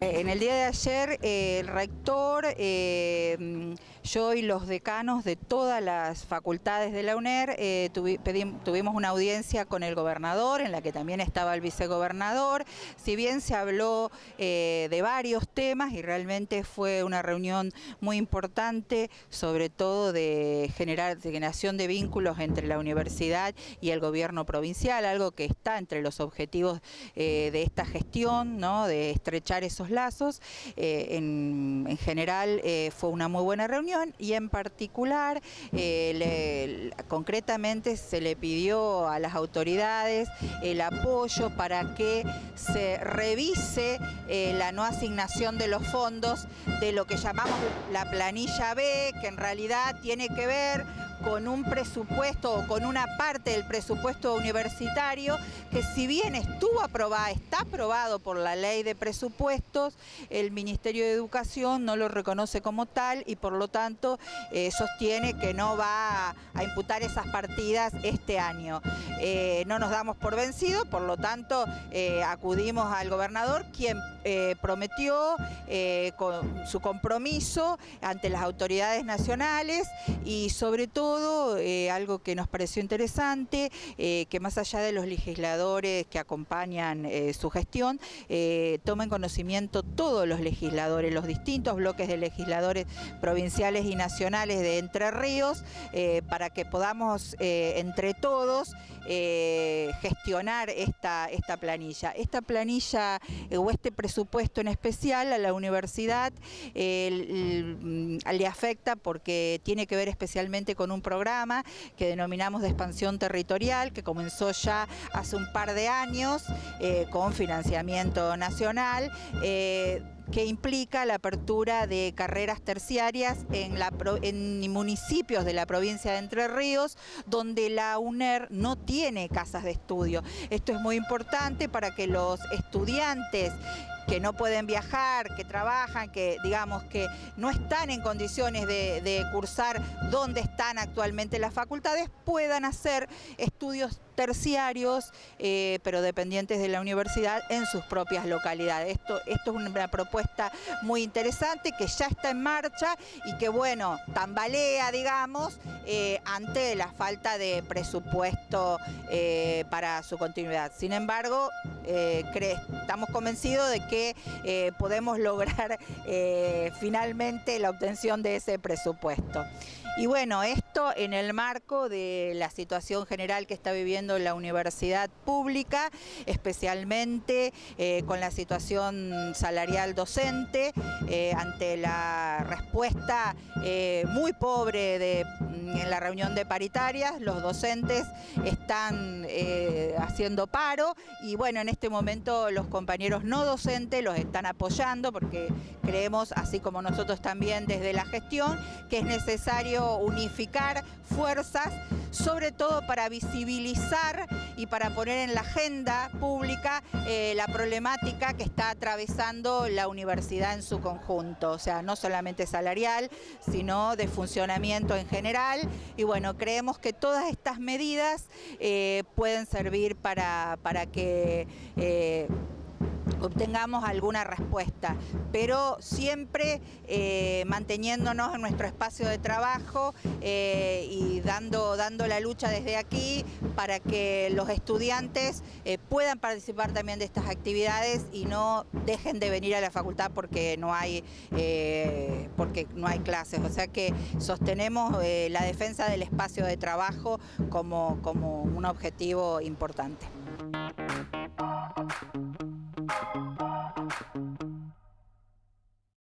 En el día de ayer eh, el rector, eh, yo y los decanos de todas las facultades de la UNER eh, tuvimos una audiencia con el gobernador en la que también estaba el vicegobernador, si bien se habló de varios temas y realmente fue una reunión muy importante, sobre todo de generar de generación de vínculos entre la universidad y el gobierno provincial, algo que está entre los objetivos de esta gestión, de estrechar esos lazos. Eh, en, general eh, fue una muy buena reunión y en particular, eh, concretamente se le pidió a las autoridades el apoyo para que se revise la no asignación de los fondos de lo que llamamos la planilla B, que en realidad tiene que ver con un presupuesto o con una parte del presupuesto universitario que si bien estuvo aprobada, está aprobado por la ley de presupuestos, el Ministerio de Educación no lo reconoce como tal y por lo tanto eh, sostiene que no va a, imputar esas partidas este año. Eh, no nos damos por vencidos, por lo tanto eh, acudimos al gobernador quien prometió con su compromiso ante las autoridades nacionales y sobre todo eh, algo que nos pareció interesante, eh, que más allá de los legisladores que acompañan eh, su gestión, tomen conocimiento todos los legisladores, los distintos bloques de legisladores provinciales y nacionales de Entre Ríos, para que podamos entre todos gestionar esta, esta planilla. Esta planilla o este presupuesto en especial a la universidad le afecta porque tiene que ver especialmente con un programa que denominamos de expansión territorial, que comenzó ya hace un par de años eh, con financiamiento nacional. Eh, que implica la apertura de carreras terciarias en, en municipios de la provincia de Entre Ríos, donde la UNER no tiene casas de estudio. Esto es muy importante para que los estudiantes que no pueden viajar, que trabajan, que digamos que no están en condiciones de, cursar donde están actualmente las facultades, puedan hacer estudios terciarios, eh, pero dependientes de la universidad en sus propias localidades. Esto, esto es una propuesta muy interesante que ya está en marcha y que, bueno, tambalea, digamos, eh, ante la falta de presupuesto eh, para su continuidad. Sin embargo, estamos convencidos de que podemos lograr finalmente la obtención de ese presupuesto. Y bueno, esto en el marco de la situación general que está viviendo la universidad pública, especialmente eh, con la situación salarial docente, eh, ante la respuesta eh, muy pobre mm, en la reunión de paritarias, los docentes están haciendo paro y bueno, en este momento los compañeros no docentes los están apoyando porque creemos, así como nosotros también desde la gestión, que es necesario unificar fuerzas, sobre todo para visibilizar y para poner en la agenda pública eh, la problemática que está atravesando la universidad en su conjunto, o sea, no solamente salarial, sino de funcionamiento en general. Y bueno, creemos que todas estas medidas eh, pueden servir para, para que eh, obtengamos alguna respuesta, pero siempre eh, manteniéndonos en nuestro espacio de trabajo eh, y dando, dando la lucha desde aquí para que los estudiantes eh, puedan participar también de estas actividades y no dejen de venir a la facultad porque no hay, porque no hay clases. O sea que sostenemos la defensa del espacio de trabajo como, como un objetivo importante.